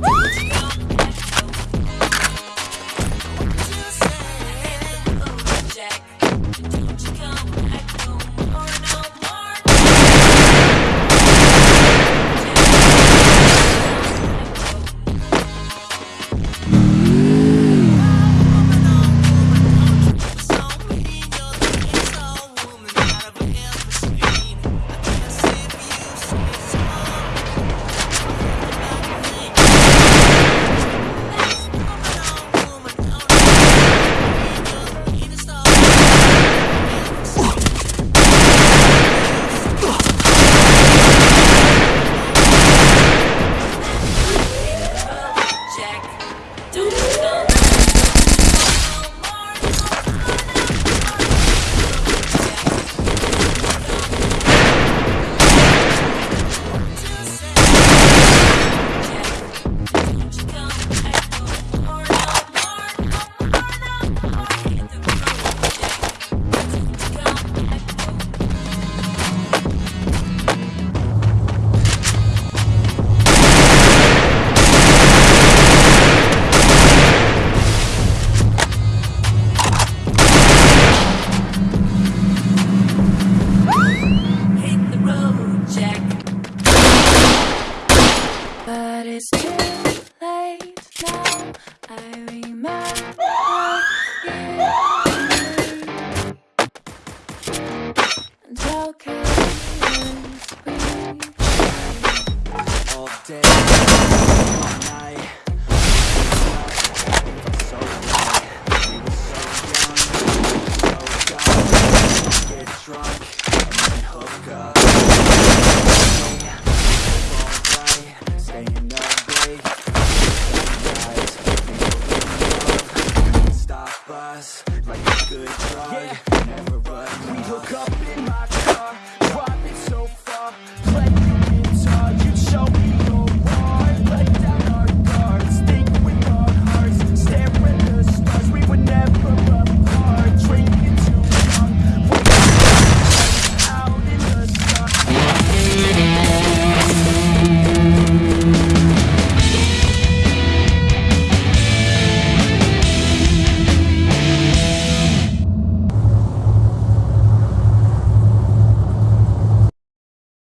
Woo! But it's too late now. I remember. like a good drug. Yeah. Never run. We hook up in my